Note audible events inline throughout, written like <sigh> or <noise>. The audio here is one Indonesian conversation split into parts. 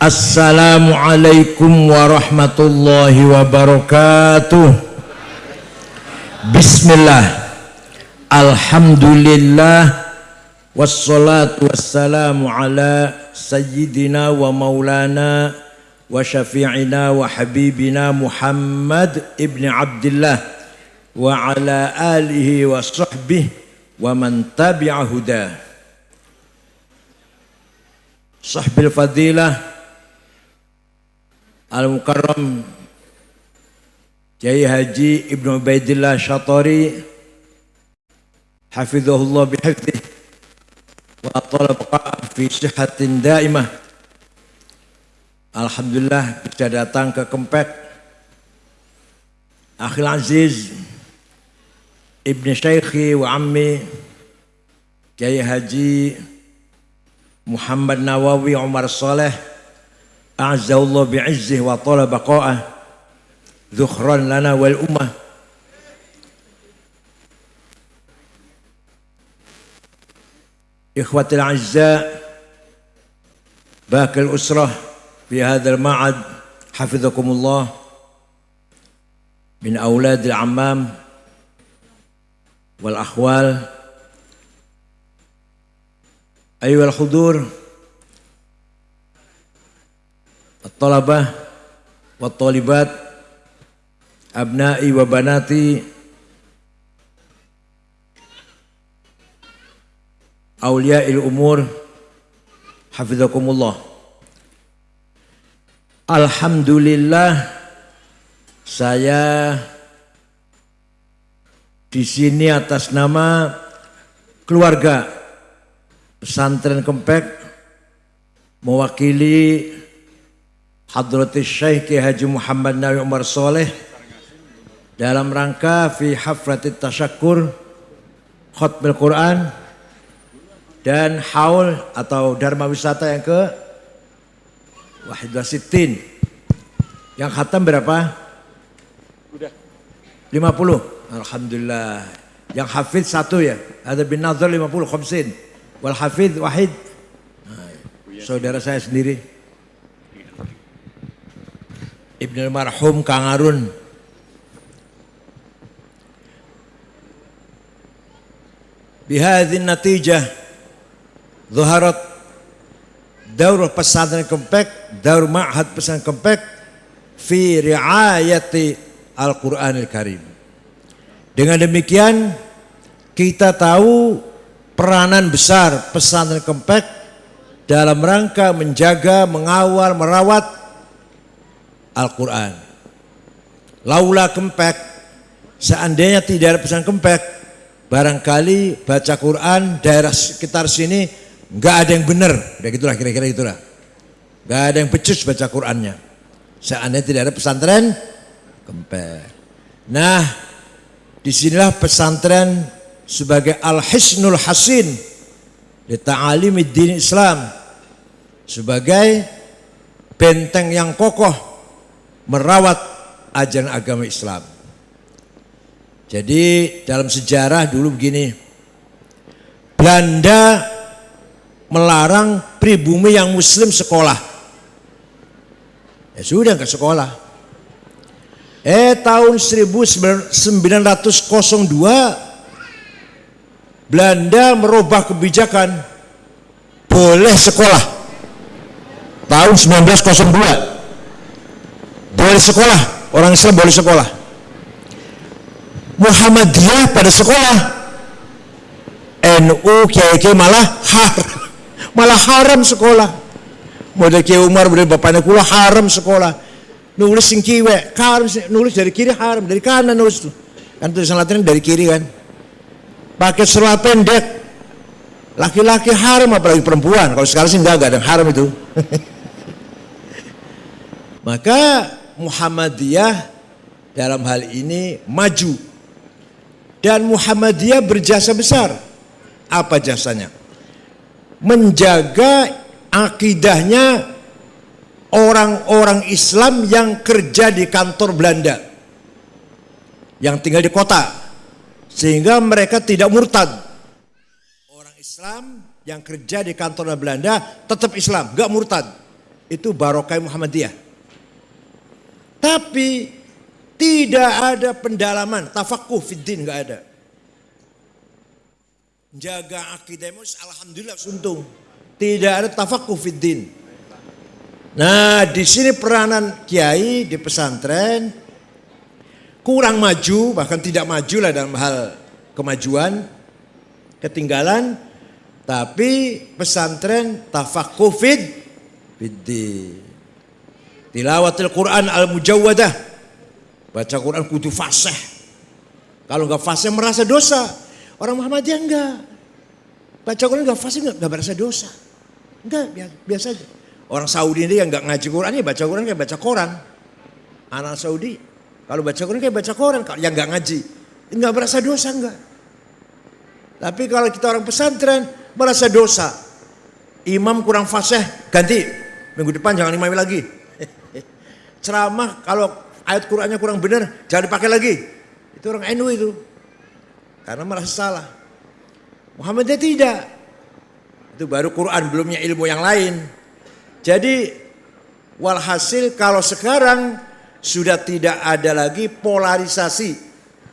Assalamualaikum warahmatullahi wabarakatuh Bismillah Alhamdulillah Wassalatu wassalamu ala Sayyidina wa maulana Wa syafi'ina wa habibina Muhammad ibn Abdullah Wa ala alihi wa sahbihi Wa man tabi'a hudah Sahbil fadilah Al-Mukarram Kiai Haji Ibnu Ubaidillah Syatari Hafizahullah bihifdih Wa atala fi sihatin daimah. Alhamdulillah bisa datang ke Kempek Akhil Aziz Ibn Syaikhi wa Ammi Kiai Haji Muhammad Nawawi Umar Saleh أعزه الله بعزه وطال بقاءه ذخرا لنا والأمة. إخوتي الأعزاء باقي الأسرة في هذا المعهد حفظكم الله من أولاد العمام والأخوال. أيها الحضور at-talabah talibat abnai wa banati. Awliyail umur hafizakumullah. Alhamdulillah saya di sini atas nama keluarga pesantren Kempek mewakili Hadratus Syekh Ki Haji Muhammad Nabi Umar Soleh dalam rangka fi hafratit tasyakur khutbah Quran dan haul atau dharma wisata yang ke wahid wasitin yang khatam berapa? Udah. 50 Alhamdulillah. Yang hafid satu ya. Ada bin Nazar 50 khamsin. Wal hafid wahid. Nah, saudara saya sendiri Ibnu marhum Kang Arun bihadhin natijah zuharat daur pesantren kempek daur ma'had pesantren kempek fi riayati Al-Quranil Karim. Dengan demikian kita tahu peranan besar pesantren kempek dalam rangka menjaga, mengawal, merawat Al-Quran. Laula kempek, seandainya tidak ada pesan kempek, barangkali baca Quran daerah sekitar sini nggak ada yang benar, kayak gitulah kira-kira itulah. Nggak ada yang becus baca Qurannya. Seandainya tidak ada pesantren kempek. Nah, di sinilah pesantren sebagai al-hisnul hasin di ta'alimi din Islam sebagai benteng yang kokoh merawat ajaran agama Islam. Jadi dalam sejarah dulu begini, Belanda melarang pribumi yang muslim sekolah. Ya sudah ke sekolah. Eh tahun 1902 Belanda merubah kebijakan boleh sekolah. Tahun 1902 boleh sekolah. Orang Islam boleh sekolah. Muhammadiyah pada sekolah. NU kiai malah har. <laughs> Malah haram sekolah. Model kiai Umar model bapaknya kula haram sekolah. Nulis sing haram nulis dari kiri haram dari kanan nulis tuh. Kan tulisan Latin dari kiri kan. Pakai seluar pendek. Laki-laki haram apalagi perempuan. Kalau sekarang sih enggak enggak ada haram itu. <laughs> Maka Muhammadiyah dalam hal ini maju. Dan Muhammadiyah berjasa besar. Apa jasanya? Menjaga akidahnya orang-orang Islam yang kerja di kantor Belanda. Yang tinggal di kota. Sehingga mereka tidak murtad. Orang Islam yang kerja di kantor Belanda tetap Islam gak murtad. Itu barokai Muhammadiyah. Tapi tidak ada pendalaman, tafakuh fiddin nggak ada. Jaga akidahmu, alhamdulillah suntung. Tidak ada tafakuh fiddin. Nah, di sini peranan kiai di pesantren kurang maju, bahkan tidak maju lah dalam hal kemajuan, ketinggalan, tapi pesantren tafakuh fid fiddin. Tilawatil Quran al-mujawwadah. Baca Quran kudu fasih. Kalau nggak fasih merasa dosa. Orang Muhammadiyah enggak. Baca Quran nggak fasih nggak merasa dosa. Enggak, biasa, biasa aja. Orang Saudi ini yang nggak ngaji Quran ya baca Quran kayak baca koran. Anak Saudi kalau baca Quran kayak baca koran. Kalau yang nggak ngaji nggak merasa dosa enggak. Tapi kalau kita orang pesantren merasa dosa. Imam kurang fasih ganti minggu depan jangan imam lagi. Ceramah kalau ayat Qurannya kurang benar jangan dipakai lagi. Itu orang NU itu. Karena merasa salah. Muhammadiyah tidak. Itu baru Quran belumnya ilmu yang lain. Jadi walhasil kalau sekarang sudah tidak ada lagi polarisasi.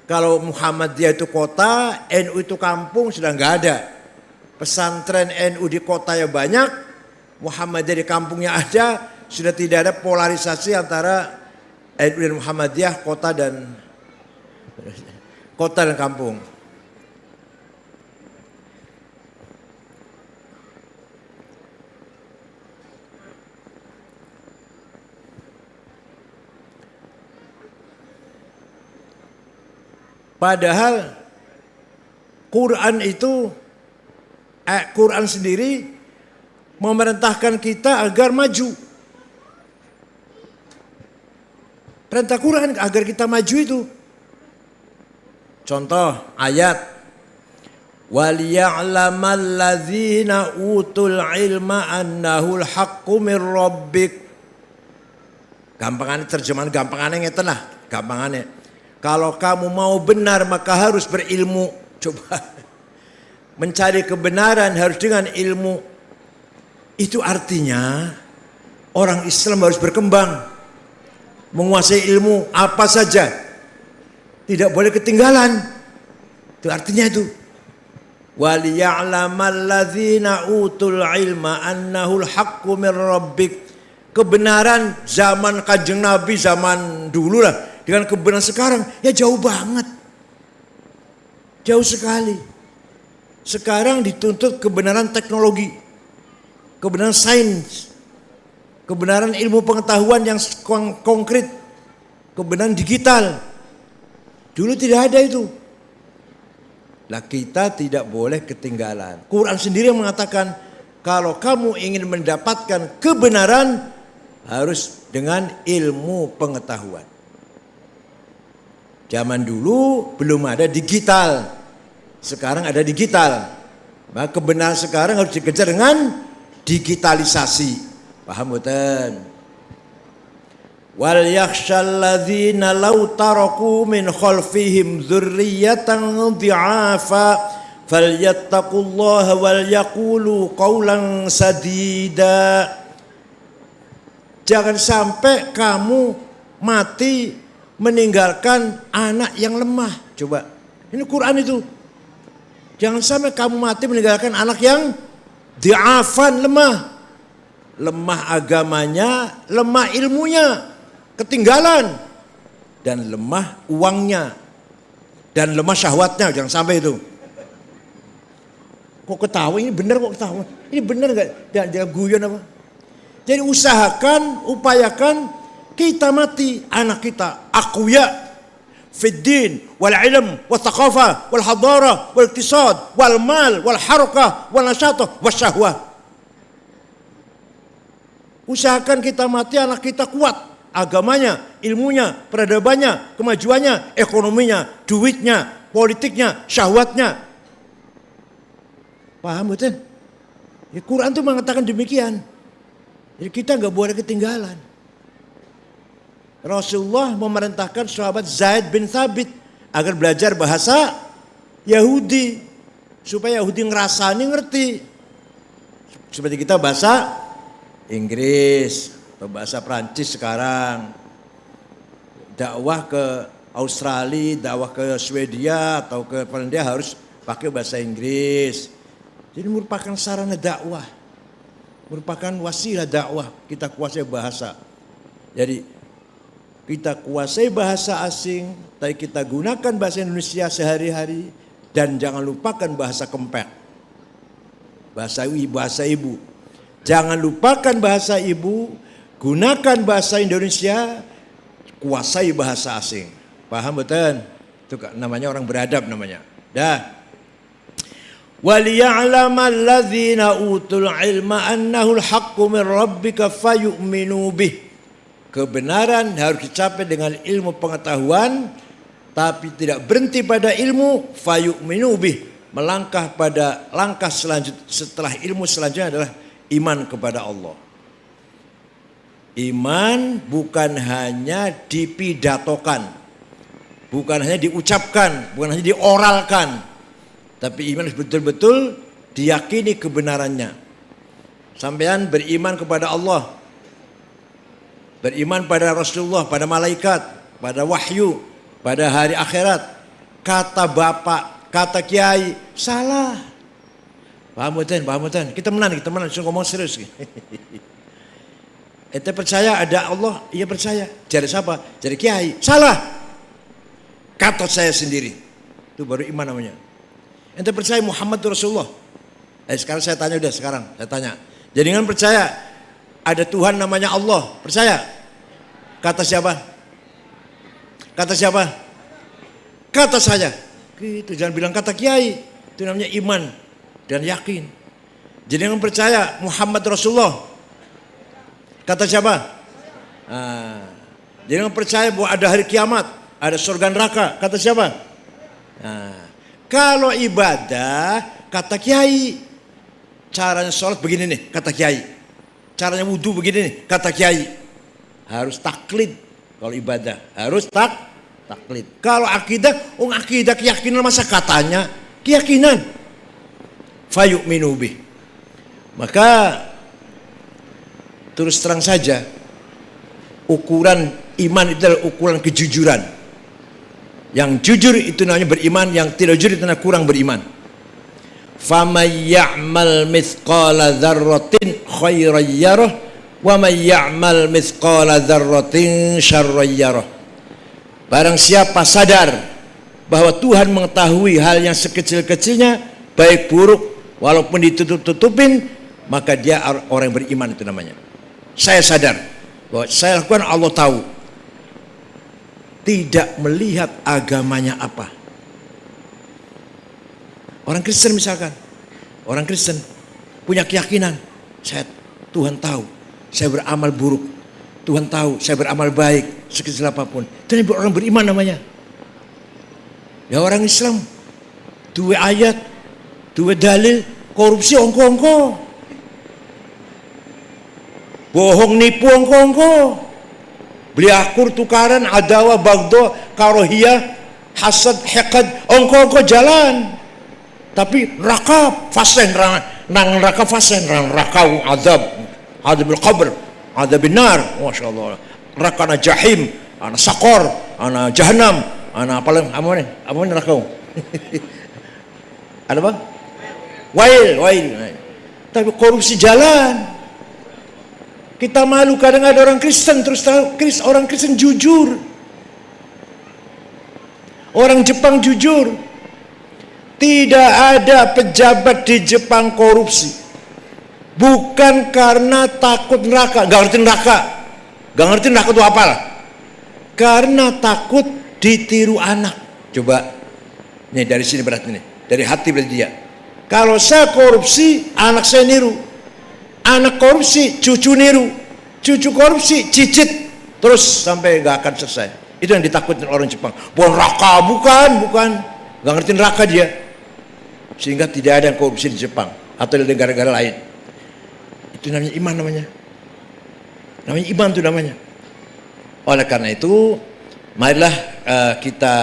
Kalau Muhammadiyah itu kota, NU itu kampung sudah nggak ada. Pesantren NU di kota yang banyak, Muhammadiyah di kampungnya ada, sudah tidak ada polarisasi antara NU dan Muhammadiyah kota dan kota dan kampung. Padahal Quran itu eh, Quran sendiri memerintahkan kita agar maju. perintah Quran agar kita maju itu. Contoh ayat Waliya'lamal ladzina utul ilma annahu al-haqqu min rabbik. Gampangane terjemahan gampangane ngeten lah, gampangane. Kalau kamu mau benar maka harus berilmu. Coba <laughs> mencari kebenaran harus dengan ilmu. Itu artinya orang Islam harus berkembang. Menguasai ilmu apa saja. Tidak boleh ketinggalan. Itu artinya itu. Waliya'lamalladzina utul ilma annahul haqqu min rabbik. Kebenaran zaman kajeng Nabi zaman dulu lah dengan kebenaran sekarang ya jauh banget. Jauh sekali. Sekarang dituntut kebenaran teknologi, kebenaran sains, kebenaran ilmu pengetahuan yang konkret, kebenaran digital. Dulu tidak ada itu. Lah kita tidak boleh ketinggalan. Quran sendiri yang mengatakan kalau kamu ingin mendapatkan kebenaran harus dengan ilmu pengetahuan. Zaman dulu belum ada digital. Sekarang ada digital. Maka kebenaran sekarang harus dikejar dengan digitalisasi. Paham betul? Wal yakhshalladzina law taraku min khalfihim dzurriyyatan dhi'afa falyattaqullaha wal yaqulu qawlan sadida. Jangan sampai kamu mati meninggalkan anak yang lemah. Coba, ini Quran itu. Jangan sampai kamu mati meninggalkan anak yang diafan lemah. Lemah agamanya, lemah ilmunya, ketinggalan. Dan lemah uangnya. Dan lemah syahwatnya, jangan sampai itu. Kok ketawa, ini benar kok ketawa. Ini benar gak? Jangan, jangan guyon apa. Jadi usahakan, upayakan kita mati anak kita akuya wal ilm wal thaqafah wal hadara wal iktisad wal mal wal harakah wal nasyatah wal syahwah usahakan kita mati anak kita kuat agamanya, ilmunya, peradabannya, kemajuannya, ekonominya, duitnya, politiknya, syahwatnya. Paham betul? Ya, Quran itu mengatakan demikian. Jadi kita nggak boleh ketinggalan. Rasulullah memerintahkan sahabat Zaid bin Thabit agar belajar bahasa Yahudi supaya Yahudi ngerasani ngerti. Seperti kita bahasa Inggris atau bahasa Prancis sekarang. Dakwah ke Australia, dakwah ke Swedia atau ke Finlandia harus pakai bahasa Inggris. Jadi merupakan sarana dakwah. Merupakan wasilah dakwah kita kuasai bahasa. Jadi kita kuasai bahasa asing, tapi kita gunakan bahasa Indonesia sehari-hari dan jangan lupakan bahasa kempek. Bahasa ibu, bahasa ibu. Jangan lupakan bahasa ibu, gunakan bahasa Indonesia, kuasai bahasa asing. Paham betul? Itu namanya orang beradab namanya. Dah. وَلِيَعْلَمَ الَّذِينَ أُوتُوا الْعِلْمَ أَنَّهُ الْحَقُّ مِنْ رَبِّكَ فَيُؤْمِنُوا بِهِ Kebenaran harus dicapai dengan ilmu pengetahuan tapi tidak berhenti pada ilmu fayu'minu bih melangkah pada langkah selanjutnya setelah ilmu selanjutnya adalah iman kepada Allah. Iman bukan hanya dipidatokan, bukan hanya diucapkan, bukan hanya dioralkan, tapi iman betul-betul diyakini kebenarannya. Sampean beriman kepada Allah, beriman pada Rasulullah, pada malaikat, pada wahyu, pada hari akhirat. Kata bapak, kata kiai, salah. Paham betul, paham betul. Kita menang, kita menang, Saya ngomong serius. Ente percaya ada Allah? Iya percaya. Jadi siapa? Jadi kiai. Salah kata saya sendiri. Itu baru iman namanya. Ente percaya Muhammad Rasulullah? Eh sekarang saya tanya udah sekarang, saya tanya. Jadi kan percaya ada Tuhan namanya Allah, percaya? Kata siapa? Kata siapa? Kata saya. Gitu, jangan bilang kata kiai. Itu namanya iman dan yakin. Jadi yang percaya Muhammad Rasulullah. Kata siapa? Nah, jadi yang percaya bahwa ada hari kiamat ada surga neraka. Kata siapa? Nah, kalau ibadah, kata kiai. Caranya sholat begini nih, kata kiai. Caranya wudhu begini nih, kata kiai. Harus taklid. Kalau ibadah, harus tak taklid. Kalau akidah, oh akidah keyakinan masa katanya keyakinan. Fayuk minubi. Maka terus terang saja ukuran iman itu adalah ukuran kejujuran yang jujur itu namanya beriman, yang tidak jujur itu namanya kurang beriman. Yarah wa man ya'mal mithqala dzarratin syarran yarah. Barang siapa sadar bahwa Tuhan mengetahui hal yang sekecil-kecilnya baik buruk walaupun ditutup-tutupin maka dia orang yang beriman itu namanya. Saya sadar bahwa saya lakukan Allah tahu tidak melihat agamanya apa. Orang Kristen misalkan, orang Kristen punya keyakinan, saya Tuhan tahu, saya beramal buruk, Tuhan tahu, saya beramal baik, sekecil apa pun. Itu orang beriman namanya. Ya orang Islam, dua ayat, dua dalil, korupsi ongko-ongko. Bohong nipu ongko-ongko beli akur tukaran adawa bagdo karohiyah hasad hekad ongko-ongko jalan. Tapi rakab fasen nang rakab fasen nang rakau azab adabil qabr adabil nar Masya Allah. Rakana jahim ana sakor ana jahanam ana apa lagi apa nih apa nih rakau <laughs> ada apa wail wail tapi korupsi jalan kita malu kadang ada orang Kristen terus tahu orang Kristen jujur. Orang Jepang jujur. Tidak ada pejabat di Jepang korupsi. Bukan karena takut neraka, gak ngerti neraka. Gak ngerti neraka itu apa Karena takut ditiru anak. Coba, nih dari sini berarti nih, dari hati berarti dia. Kalau saya korupsi, anak saya niru. Anak korupsi cucu niru. Cucu korupsi cicit. Terus sampai gak akan selesai. Itu yang ditakutin orang Jepang. Bukan neraka bukan bukan. Gak ngerti neraka dia. Sehingga tidak ada yang korupsi di Jepang atau di negara-negara lain. Itu namanya iman namanya. Namanya iman itu namanya. Oleh karena itu marilah uh, kita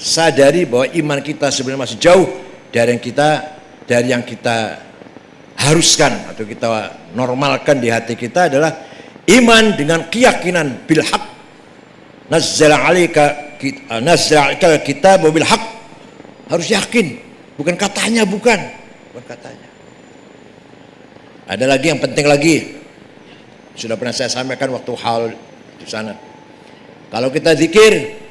sadari bahwa iman kita sebenarnya masih jauh dari yang kita dari yang kita haruskan atau kita normalkan di hati kita adalah iman dengan keyakinan bil haq. Nazzala alaika nazzala alaika kitab bil haq. Harus yakin bukan katanya bukan. Bukan katanya. Ada lagi yang penting lagi. Sudah pernah saya sampaikan waktu hal di sana. Kalau kita zikir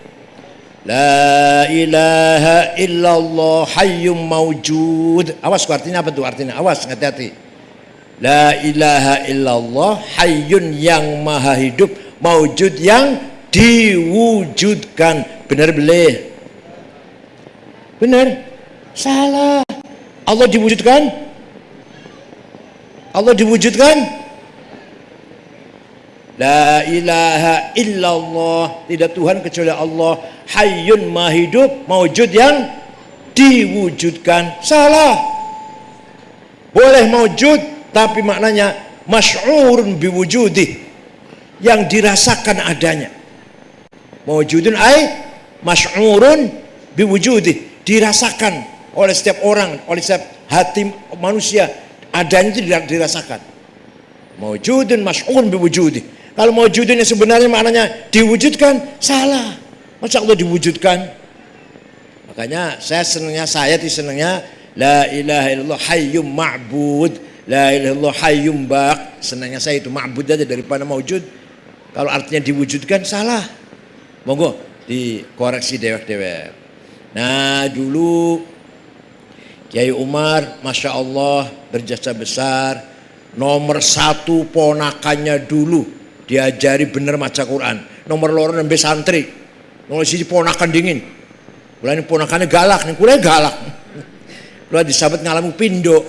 La ilaha illallah hayyum maujud. Awas artinya apa tuh artinya? Awas hati-hati. La ilaha illallah hayyun yang maha hidup maujud yang diwujudkan. Benar boleh? Benar? Salah. Allah diwujudkan? Allah diwujudkan? La ilaha illallah. Tidak Tuhan kecuali Allah. Hayyun mahidup maujud yang diwujudkan. Salah. Boleh maujud tapi maknanya masy'urun biwujudi yang dirasakan adanya. Maujudun ay masy'urun biwujudi dirasakan oleh setiap orang oleh setiap hati manusia. Adanya itu dirasakan. Maujudun masy'urun biwujudi kalau mau yang sebenarnya maknanya diwujudkan, salah. Masa Allah diwujudkan? Makanya saya senangnya, saya di senangnya La ilaha illallah hayyum ma'bud La ilaha illallah hayyum bak Senangnya saya itu ma'bud aja daripada mewujud. Kalau artinya diwujudkan salah. Monggo dikoreksi dewek-dewek. Nah dulu Kiai Umar Masya Allah berjasa besar Nomor satu ponakannya dulu diajari bener maca Quran. Nomor loro nembe santri. Nomor sisi ponakan dingin. Kula ini ponakannya galak nih kula galak. Kula disabet ngalamu pindo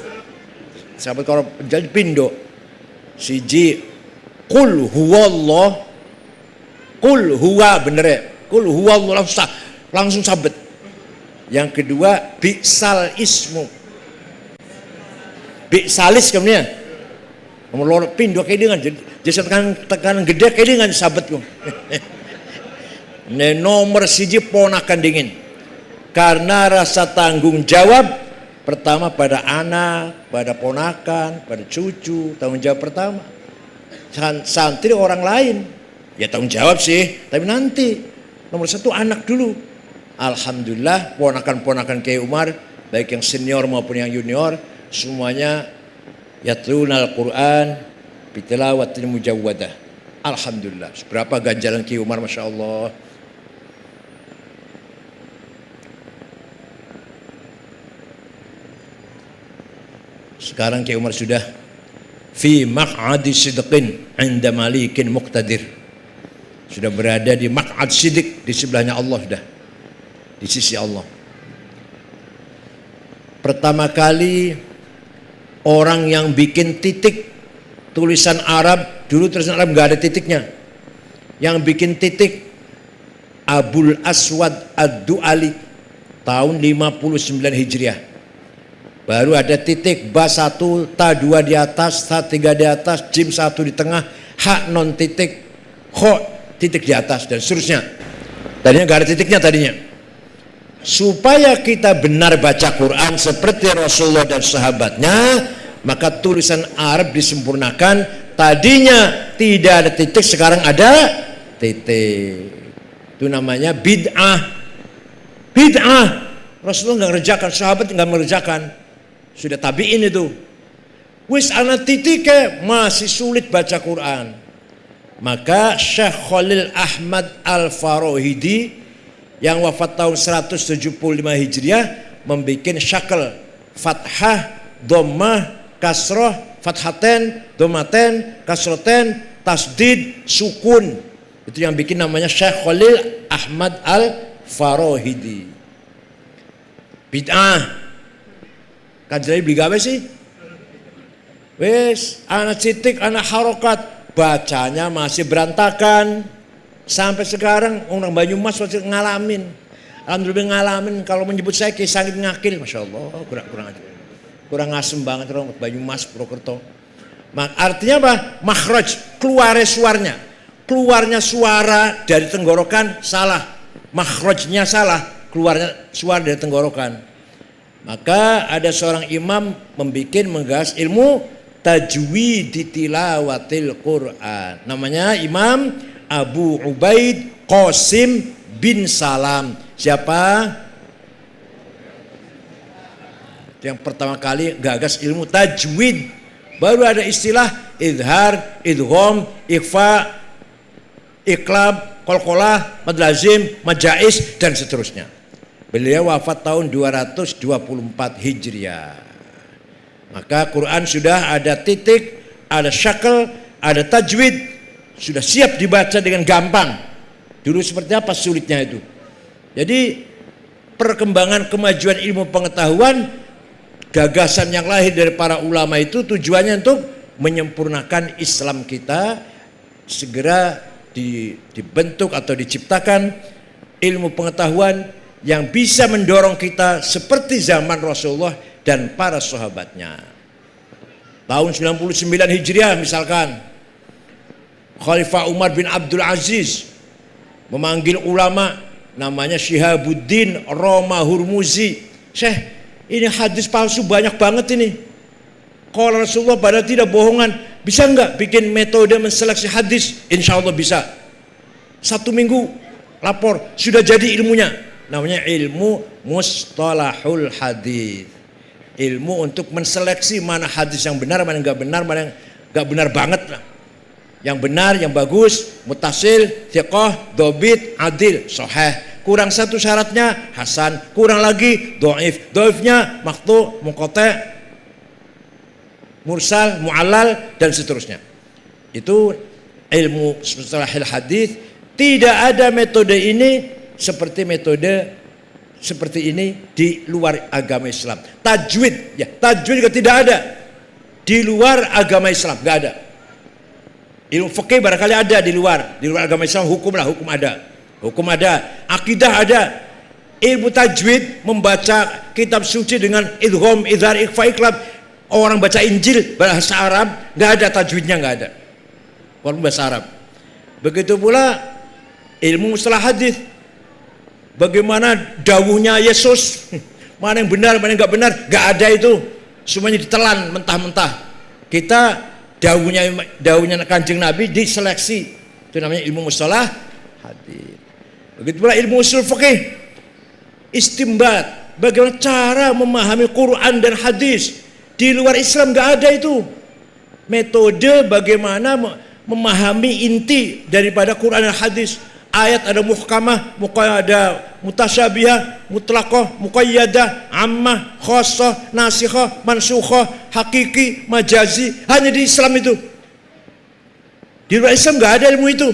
sahabat kalau jadi pindo siji kul huwallah. Kul huwa bener ya kul huwallah langsung langsung sabet yang kedua bi'sal ismu. Bi'salis kemudian. Nomor loro pindo kayak dengan. Jadi tekanan, tekanan gede kayak dia nggak sabet kok. <laughs> Ini nomor siji ponakan dingin. Karena rasa tanggung jawab pertama pada anak, pada ponakan, pada cucu, tanggung jawab pertama. Santri orang lain, ya tanggung jawab sih, tapi nanti nomor satu anak dulu. Alhamdulillah ponakan-ponakan Kiai Umar, baik yang senior maupun yang junior, semuanya yatlunal Quran, bitilawatil mujawwadah. Alhamdulillah. Berapa ganjaran Ki Umar Masya Allah. Sekarang Ki Umar sudah fi maq'adi sidqin inda malikin muqtadir. Sudah berada di maq'ad sidik di sebelahnya Allah sudah. Di sisi Allah. Pertama kali orang yang bikin titik tulisan Arab dulu tulisan Arab nggak ada titiknya. Yang bikin titik Abul Aswad Ad-Du'ali tahun 59 Hijriah. Baru ada titik ba 1 ta 2 di atas ta 3 di atas jim 1 di tengah hak non titik ho titik di atas dan seterusnya. Tadinya nggak ada titiknya tadinya. Supaya kita benar baca Quran seperti Rasulullah dan sahabatnya maka tulisan Arab disempurnakan. Tadinya tidak ada titik sekarang ada titik. Itu namanya bid'ah. Bid'ah. Rasulullah nggak ngerjakan sahabat nggak mengerjakan. Sudah tabiin itu. Wis anak titik masih sulit baca Quran. Maka Syekh Khalil Ahmad Al-Farohidi yang wafat tahun 175 Hijriah membuat syakal fathah dhammah kasroh, fathaten, domaten, kasroten, tasdid, sukun. Itu yang bikin namanya Syekh Khalil Ahmad Al-Farohidi. Bid'ah. Kajian beli gawe sih? Wes, anak citik, anak harokat, bacanya masih berantakan. Sampai sekarang orang Banyumas masih ngalamin. Alhamdulillah ngalamin kalau menyebut saya kisah ngakil, masya Allah kurang kurang aja kurang asem banget orang Banyumas Purwokerto artinya apa makhraj keluar suaranya keluarnya suara dari tenggorokan salah makhrajnya salah keluarnya suara dari tenggorokan maka ada seorang imam membuat menggas ilmu tajwid tilawatil Quran. Namanya Imam Abu Ubaid Qasim bin Salam. Siapa? Yang pertama kali gagas ilmu tajwid. Baru ada istilah idhar, idgham, ikhfa, iklab, kolkolah, madlazim, majais dan seterusnya. Beliau wafat tahun 224 Hijriah. Maka Quran sudah ada titik, ada syakel, ada tajwid, sudah siap dibaca dengan gampang. Dulu seperti apa sulitnya itu. Jadi perkembangan kemajuan ilmu pengetahuan gagasan yang lahir dari para ulama itu tujuannya untuk menyempurnakan Islam kita segera dibentuk atau diciptakan ilmu pengetahuan yang bisa mendorong kita seperti zaman Rasulullah dan para sahabatnya. Tahun 99 Hijriah misalkan Khalifah Umar bin Abdul Aziz memanggil ulama namanya Syihabuddin Roma Hurmuzi. Syekh, ini hadis palsu banyak banget ini. Kalau Rasulullah pada tidak bohongan, bisa nggak bikin metode menseleksi hadis? Insya Allah bisa. Satu minggu lapor, sudah jadi ilmunya. Namanya ilmu mustalahul hadis. Ilmu untuk menseleksi mana hadis yang benar, mana yang nggak benar, mana yang nggak benar banget lah. Yang benar, yang bagus, mutasil, thiqah, dobit, adil, soheh kurang satu syaratnya hasan, kurang lagi doif, doifnya maktu, mukote, mursal, mu'alal dan seterusnya. Itu ilmu setelah hadis tidak ada metode ini seperti metode seperti ini di luar agama Islam. Tajwid ya, tajwid juga tidak ada di luar agama Islam, nggak ada. Ilmu fikih barangkali ada di luar, di luar agama Islam hukum lah, hukum ada. Hukum ada, akidah ada. Ilmu tajwid membaca kitab suci dengan idgham, idhar, ikhfa, iklab. Orang baca Injil bahasa Arab, nggak ada tajwidnya nggak ada. Walaupun bahasa Arab. Begitu pula ilmu mustalah hadis. Bagaimana dawuhnya Yesus, <laughs> mana yang benar, mana yang nggak benar, nggak ada itu. Semuanya ditelan mentah-mentah. Kita dawuhnya dawuhnya kanjeng Nabi diseleksi. Itu namanya ilmu mustalah hadis. Begitu pula ilmu usul fikih. Istimbat. Bagaimana cara memahami Quran dan hadis. Di luar Islam nggak ada itu. Metode bagaimana memahami inti daripada Quran dan hadis. Ayat ada muhkamah, ada mutasyabihah, mutlaqah, muqayyadah, ammah, khassah, nasikhah, mansukhah, hakiki, majazi. Hanya di Islam itu. Di luar Islam nggak ada ilmu itu.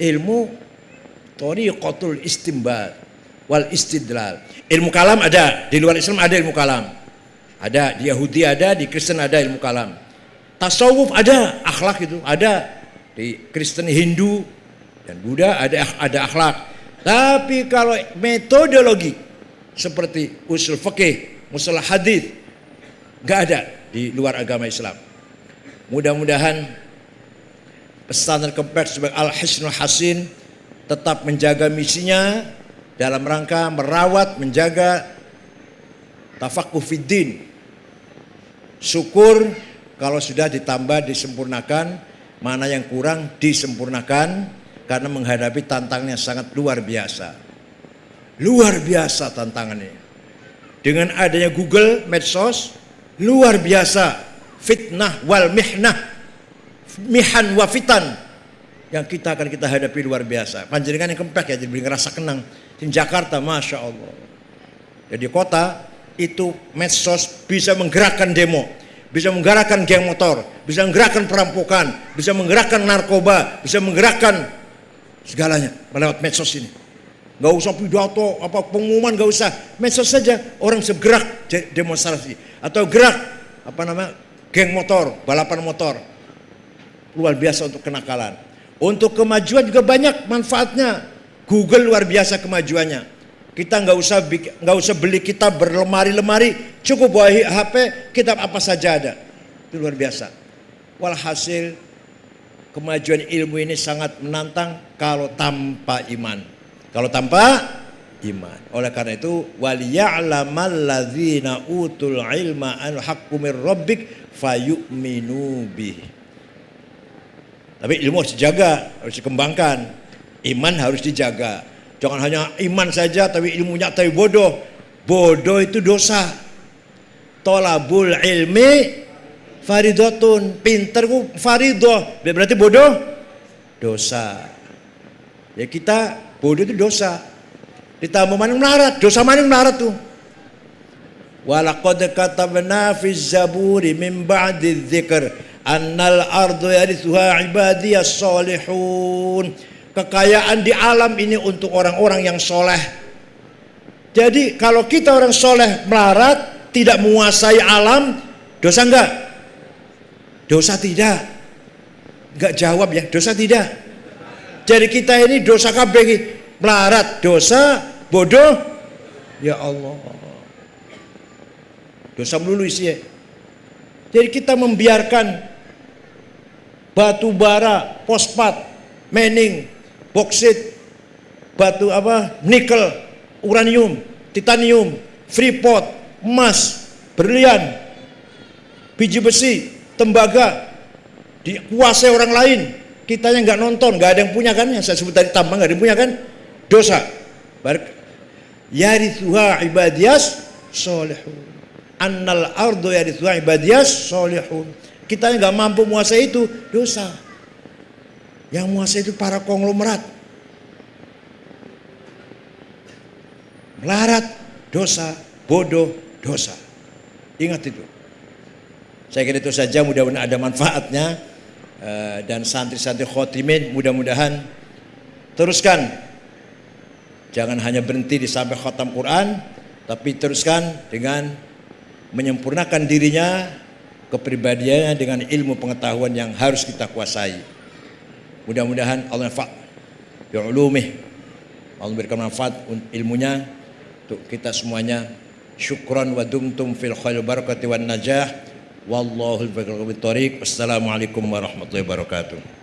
Ilmu Tariqatul istimbat wal istidlal. Ilmu kalam ada, di luar Islam ada ilmu kalam. Ada, di Yahudi ada, di Kristen ada ilmu kalam. Tasawuf ada, akhlak itu ada. Di Kristen Hindu dan Buddha ada ada akhlak. Tapi kalau metodologi seperti usul fikih, musalah hadis nggak ada di luar agama Islam. Mudah-mudahan pesan kempes sebagai al-hisnul hasin tetap menjaga misinya dalam rangka merawat, menjaga tafakuh fiddin. Syukur kalau sudah ditambah, disempurnakan, mana yang kurang disempurnakan karena menghadapi tantangannya sangat luar biasa. Luar biasa tantangannya. Dengan adanya Google, medsos, luar biasa fitnah wal mihnah, mihan wa fitan yang kita akan kita hadapi luar biasa. Panjenengan yang kempek ya, jadi ngerasa kenang. Di Jakarta, Masya Allah. Jadi kota itu medsos bisa menggerakkan demo, bisa menggerakkan geng motor, bisa menggerakkan perampokan, bisa menggerakkan narkoba, bisa menggerakkan segalanya melewat medsos ini. Gak usah pidato, apa pengumuman gak usah, medsos saja orang segerak demonstrasi atau gerak apa nama geng motor, balapan motor luar biasa untuk kenakalan untuk kemajuan juga banyak manfaatnya. Google luar biasa kemajuannya. Kita nggak usah nggak usah beli kitab berlemari-lemari, cukup bawa HP, kitab apa saja ada. Itu luar biasa. Walhasil kemajuan ilmu ini sangat menantang kalau tanpa iman. Kalau tanpa iman. Oleh karena itu waliya'lamal ladzina utul ilma an haqqu rabbik fayu'minu bih. Tapi ilmu harus dijaga, harus dikembangkan. Iman harus dijaga. Jangan hanya iman saja tapi ilmunya tapi bodoh. Bodoh itu dosa. Tolabul ilmi faridotun. Pinter ku faridoh. Berarti bodoh? Dosa. Ya kita bodoh itu dosa. Ditambah mana melarat. Dosa mana melarat tuh? Walaqad katabna fi zaburi min ba'di annal ardu yarithuha ibadiyas salihun. Kekayaan di alam ini untuk orang-orang yang soleh. Jadi kalau kita orang soleh melarat, tidak menguasai alam, dosa enggak? Dosa tidak. Enggak jawab ya, dosa tidak. Jadi kita ini dosa kabeh melarat, dosa, bodoh, ya Allah. Dosa melulu isinya. Jadi kita membiarkan batu bara, fosfat, mening, boksit, batu apa, nikel, uranium, titanium, freeport, emas, berlian, biji besi, tembaga dikuasai orang lain. Kita yang nggak nonton, nggak ada yang punya kan? Yang saya sebut tadi tambang nggak ada yang punya kan? Dosa. Yarithuha ibadiyas solehun annal ardo yarithu ibadiyas solihun. Kita nggak mampu menguasai itu dosa. Yang menguasai itu para konglomerat. Melarat dosa, bodoh dosa. Ingat itu. Saya kira itu saja mudah-mudahan ada manfaatnya eh, dan santri-santri khotimin mudah-mudahan teruskan jangan hanya berhenti di sampai khatam Quran tapi teruskan dengan menyempurnakan dirinya kepribadiannya dengan ilmu pengetahuan yang harus kita kuasai. Mudah-mudahan Allah nafak bi'ulumih. Allah memberikan manfaat ilmunya untuk kita semuanya. Syukran wa dumtum fil khair barakati wan najah. Wallahu al Wassalamualaikum warahmatullahi wabarakatuh.